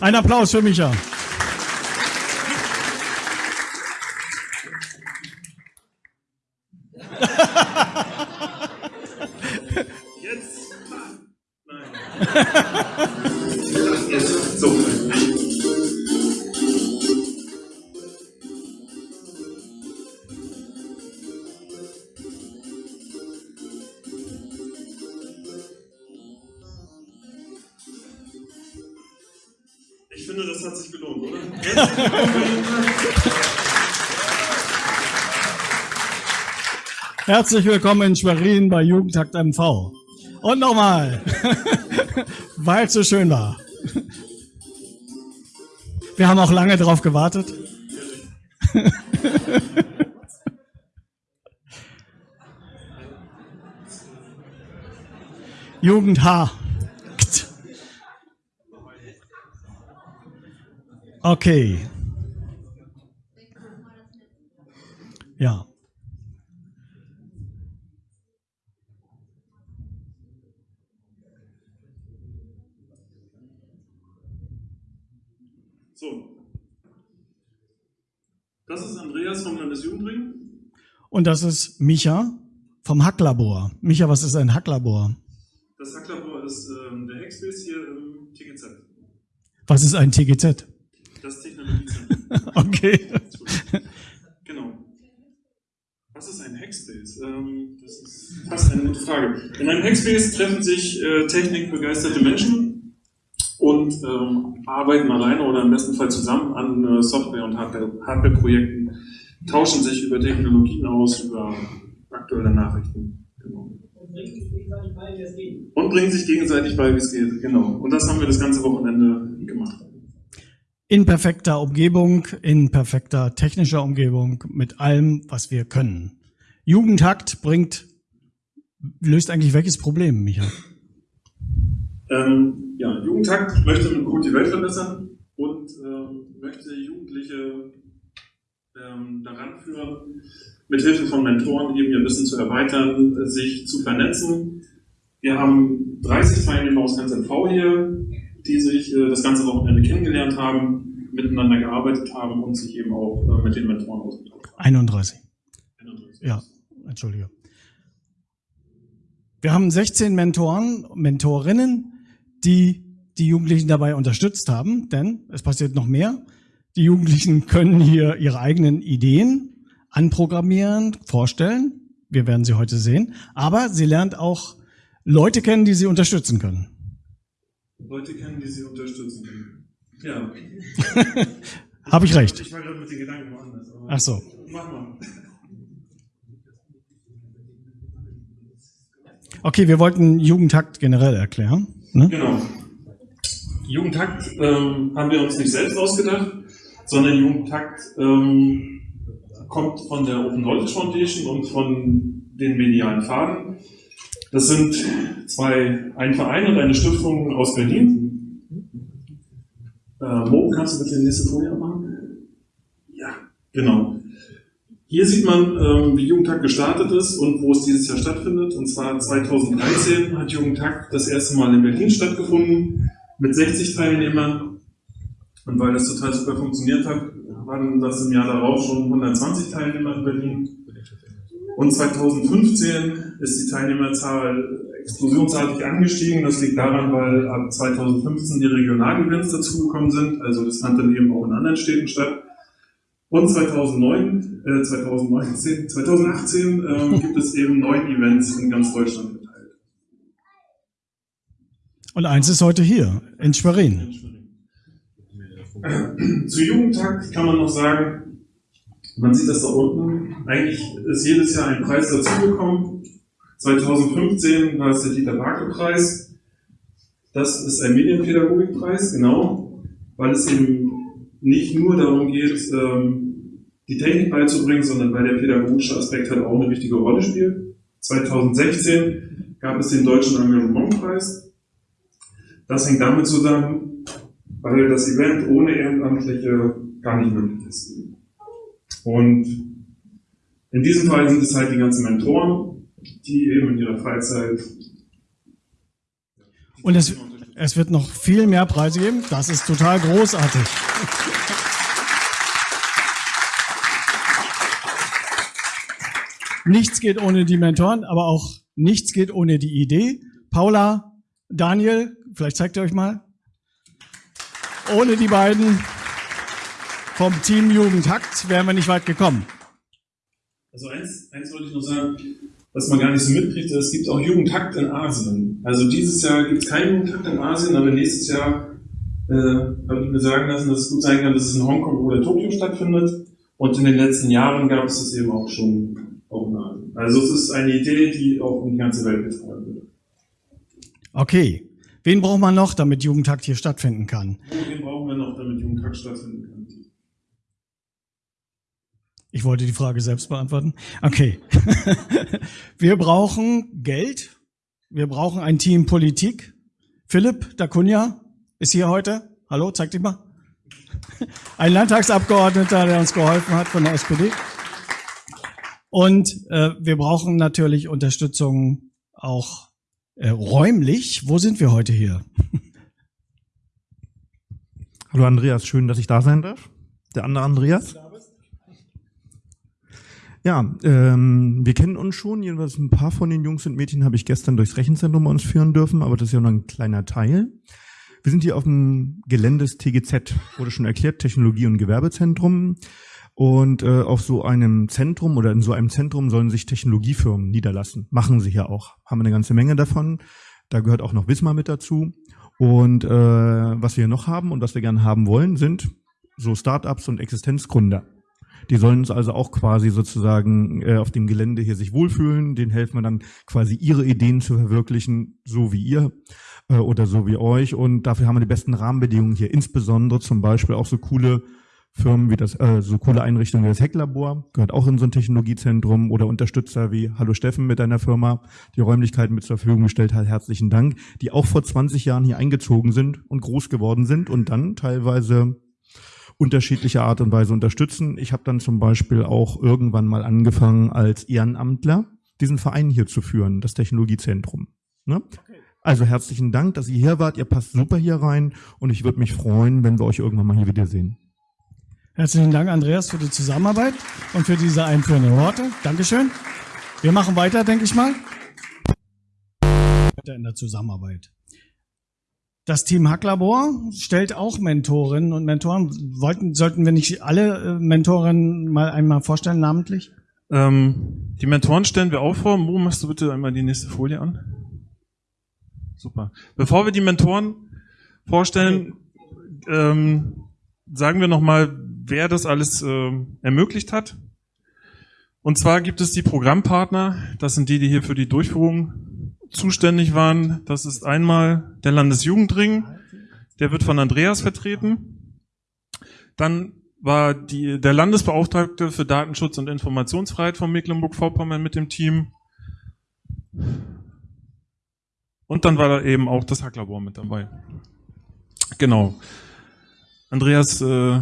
Ein Applaus für Micha. Hat sich gelohnt, oder? Herzlich willkommen. In Schwerin bei Jugendtakt MV. Und nochmal, weil es so schön war. Wir haben auch lange drauf gewartet. Jugend H. Okay. Ja. So. Das ist Andreas vom Landesjugendring. Und das ist Micha vom Hacklabor. Micha, was ist ein Hacklabor? Das Hacklabor ist ähm, der Hackspace hier im TGZ. Was ist ein TGZ? Okay. Genau. Was ist ein Hackspace? Ähm, das ist fast eine gute Frage. In einem Hackspace treffen sich äh, technikbegeisterte Menschen und ähm, arbeiten alleine oder im besten Fall zusammen an äh, Software- und Hardware- Hardware-Projekten, tauschen sich über Technologien aus, über aktuelle Nachrichten. Genau. Und bringen sich gegenseitig bei, wie es geht. Genau. Und das haben wir das ganze Wochenende gemacht. In perfekter Umgebung, in perfekter technischer Umgebung, mit allem, was wir können. Jugendhakt bringt, löst eigentlich welches Problem, Micha? Ähm, ja, Jugendtakt möchte mit Code die Welt verbessern und ähm, möchte Jugendliche ähm, daran führen, mit Hilfe von Mentoren eben ihr Wissen zu erweitern, sich zu vernetzen. Wir haben 30 Teilnehmer aus ganz MV hier, die sich äh, das ganze Wochenende kennengelernt haben, miteinander gearbeitet haben und sich eben auch äh, mit den Mentoren ausgetauscht haben. 31. Ja, entschuldige. Wir haben 16 Mentoren, Mentorinnen, die die Jugendlichen dabei unterstützt haben, denn es passiert noch mehr. Die Jugendlichen können hier ihre eigenen Ideen anprogrammieren, vorstellen. Wir werden sie heute sehen. Aber sie lernt auch Leute kennen, die sie unterstützen können. Leute kennen, die sie unterstützen. Ja, Habe ich recht? ich war gerade mit den Gedanken woanders. aber- Ach so. Mach mal. Okay, wir wollten Jugendtakt generell erklären. Ne? Genau. Jugendtakt ähm, haben wir uns nicht selbst ausgedacht, sondern Jugendtakt ähm, kommt von der Open Knowledge Foundation und von den medialen Faden. Das sind zwei, ein Verein und eine Stiftung aus Berlin. Äh, Mo, kannst du bitte die nächste Folie machen? Ja, genau. Hier sieht man, ähm, wie Jugendtag gestartet ist und wo es dieses Jahr stattfindet. Und zwar 2013 hat Jugendtag das erste Mal in Berlin stattgefunden mit 60 Teilnehmern. Und weil das total super funktioniert hat, waren das im Jahr darauf schon 120 Teilnehmer in Berlin. Und 2015 ist die Teilnehmerzahl explosionsartig angestiegen. Das liegt daran, weil ab 2015 die Regionalevents dazugekommen sind. Also das fand dann eben auch in anderen Städten statt. Und 2009, äh, 2019, 2018 ähm, gibt es eben neun Events in ganz Deutschland verteilt. Und eins ist heute hier, in Schwerin. Zu Jugendtag kann man noch sagen, man sieht das da unten, eigentlich ist jedes Jahr ein Preis dazugekommen. 2015 war es der Dieter Barke Preis. Das ist ein Medienpädagogikpreis, genau, weil es eben nicht nur darum geht, ähm, die Technik beizubringen, sondern weil der pädagogische Aspekt halt auch eine wichtige Rolle spielt. 2016 gab es den Deutschen Engagementpreis. Das hängt damit zusammen, weil das Event ohne Ehrenamtliche gar nicht möglich ist. Und in diesem Fall sind es halt die ganzen Mentoren, die eben in ihrer Freizeit Und das, Es wird noch viel mehr Preise geben. Das ist total großartig. Nichts geht ohne die Mentoren, aber auch nichts geht ohne die Idee. Paula, Daniel, vielleicht zeigt ihr euch mal. Ohne die beiden vom Team Jugendhakt wären wir nicht weit gekommen. Also eins, eins wollte ich noch sagen, was man gar nicht so mitkriegt, es gibt auch Jugendhakt in Asien. Also dieses Jahr gibt es keinen Jugendhakt in Asien, aber nächstes Jahr äh, habe ich mir sagen lassen, dass es gut sein kann, dass es in Hongkong oder Tokio stattfindet. Und in den letzten Jahren gab es das eben auch schon auch in Asien. Also es ist eine Idee, die auch in die ganze Welt getragen wird. Okay. Wen braucht man noch, damit Jugendhakt hier stattfinden kann? Wen brauchen wir noch, damit Jugendhakt stattfinden kann? Ich wollte die Frage selbst beantworten. Okay. wir brauchen Geld. Wir brauchen ein Team Politik. Philipp Dacunia ist hier heute. Hallo, zeig dich mal. Ein Landtagsabgeordneter, der uns geholfen hat von der SPD. Und äh, wir brauchen natürlich Unterstützung auch äh, räumlich. Wo sind wir heute hier? Hallo Andreas, schön, dass ich da sein darf. Der andere Andreas. Ja, ähm, wir kennen uns schon, jedenfalls ein paar von den Jungs und Mädchen habe ich gestern durchs Rechenzentrum bei uns führen dürfen, aber das ist ja nur ein kleiner Teil. Wir sind hier auf dem Gelände des TGZ, wurde schon erklärt, Technologie- und Gewerbezentrum. Und äh, auf so einem Zentrum oder in so einem Zentrum sollen sich Technologiefirmen niederlassen. Machen sie ja auch. Haben eine ganze Menge davon. Da gehört auch noch Wismar mit dazu. Und äh, was wir noch haben und was wir gerne haben wollen, sind so Startups und Existenzgründer. Die sollen uns also auch quasi sozusagen äh, auf dem Gelände hier sich wohlfühlen. Den helfen wir dann quasi ihre Ideen zu verwirklichen, so wie ihr äh, oder so wie euch. Und dafür haben wir die besten Rahmenbedingungen hier. Insbesondere zum Beispiel auch so coole Firmen wie das, äh, so coole Einrichtungen wie das Hecklabor, gehört auch in so ein Technologiezentrum oder Unterstützer wie Hallo Steffen mit deiner Firma, die Räumlichkeiten mit zur Verfügung gestellt hat. Herzlichen Dank, die auch vor 20 Jahren hier eingezogen sind und groß geworden sind und dann teilweise unterschiedlicher Art und Weise unterstützen. Ich habe dann zum Beispiel auch irgendwann mal angefangen, als Ehrenamtler diesen Verein hier zu führen, das Technologiezentrum. Ne? Also herzlichen Dank, dass ihr hier wart. Ihr passt super hier rein und ich würde mich freuen, wenn wir euch irgendwann mal hier wiedersehen. Herzlichen Dank, Andreas, für die Zusammenarbeit und für diese einführenden Worte. Dankeschön. Wir machen weiter, denke ich mal. In der Zusammenarbeit. Das Team Hacklabor stellt auch Mentorinnen und Mentoren. Wollten, sollten wir nicht alle äh, Mentorinnen mal einmal vorstellen, namentlich? Ähm, die Mentoren stellen wir auch vor. Mo, machst du bitte einmal die nächste Folie an? Super. Bevor wir die Mentoren vorstellen, ähm, sagen wir nochmal, wer das alles äh, ermöglicht hat. Und zwar gibt es die Programmpartner. Das sind die, die hier für die Durchführung zuständig waren. Das ist einmal der Landesjugendring, der wird von Andreas vertreten. Dann war die, der Landesbeauftragte für Datenschutz und Informationsfreiheit von Mecklenburg-Vorpommern mit dem Team. Und dann war da eben auch das Hacklabor mit dabei. Genau. Andreas, äh,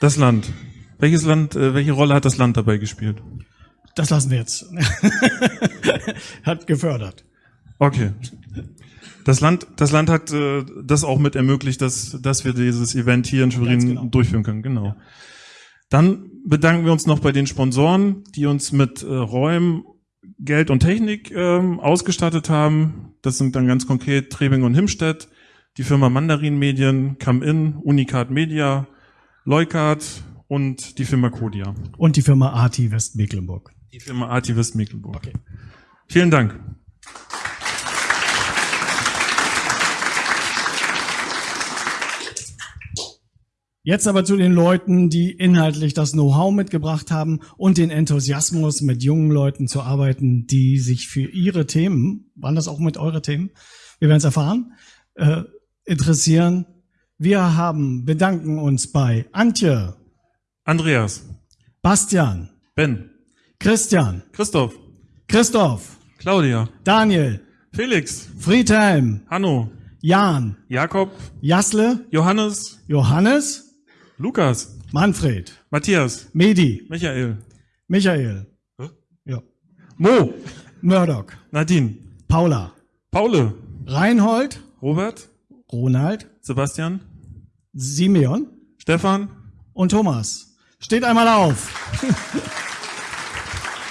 das Land. Welches Land, äh, welche Rolle hat das Land dabei gespielt? Das lassen wir jetzt. hat gefördert. Okay. Das Land, das Land hat äh, das auch mit ermöglicht, dass, dass wir dieses Event hier in Schwerin genau. durchführen können. Genau. Ja. Dann bedanken wir uns noch bei den Sponsoren, die uns mit äh, Räumen, Geld und Technik ähm, ausgestattet haben. Das sind dann ganz konkret Trebing und Himstedt, die Firma Mandarin Medien, Come-In, Unicat Media, Leukart und die Firma Kodia. Und die Firma AT Westmecklenburg. Die Firma Artivist Mecklenburg. Okay. Vielen Dank. Jetzt aber zu den Leuten, die inhaltlich das Know-how mitgebracht haben und den Enthusiasmus, mit jungen Leuten zu arbeiten, die sich für ihre Themen, waren das auch mit eure Themen, wir werden es erfahren, äh, interessieren. Wir haben, bedanken uns bei Antje, Andreas, Bastian, Ben, Christian. Christoph. Christoph. Claudia. Daniel. Felix. Friedhelm. Hanno. Jan. Jakob. Jasle. Johannes. Johannes. Lukas. Manfred. Matthias. Medi. Michael. Michael. Hä? Ja. Mo. Murdoch. Nadine. Paula. Paule. Reinhold. Robert, Ronald, Sebastian, Simeon Stefan, und Thomas. Steht einmal auf.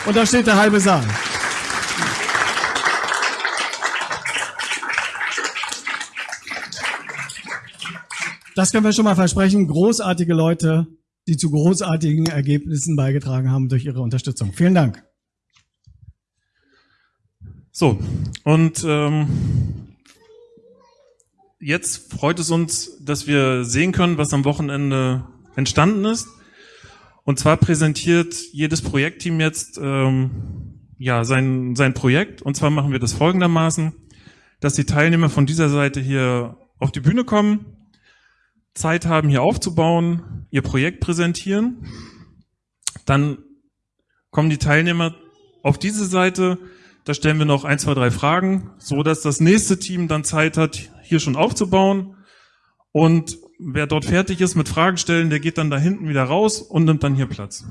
und da steht der halbe Saal. Das können wir schon mal versprechen. Großartige Leute, die zu großartigen Ergebnissen beigetragen haben durch ihre Unterstützung. Vielen Dank. So, und ähm, jetzt freut es uns, dass wir sehen können, was am Wochenende entstanden ist. Und zwar präsentiert jedes Projektteam jetzt ähm, ja sein, sein Projekt. Und zwar machen wir das folgendermaßen, dass die Teilnehmer von dieser Seite hier auf die Bühne kommen, Zeit haben, hier aufzubauen, ihr Projekt präsentieren. Dann kommen die Teilnehmer auf diese Seite, da stellen wir noch ein, zwei, drei Fragen, so dass das nächste Team dann Zeit hat, hier schon aufzubauen. Und wer dort fertig ist mit Fragen stellen, der geht dann da hinten wieder raus und nimmt dann hier Platz.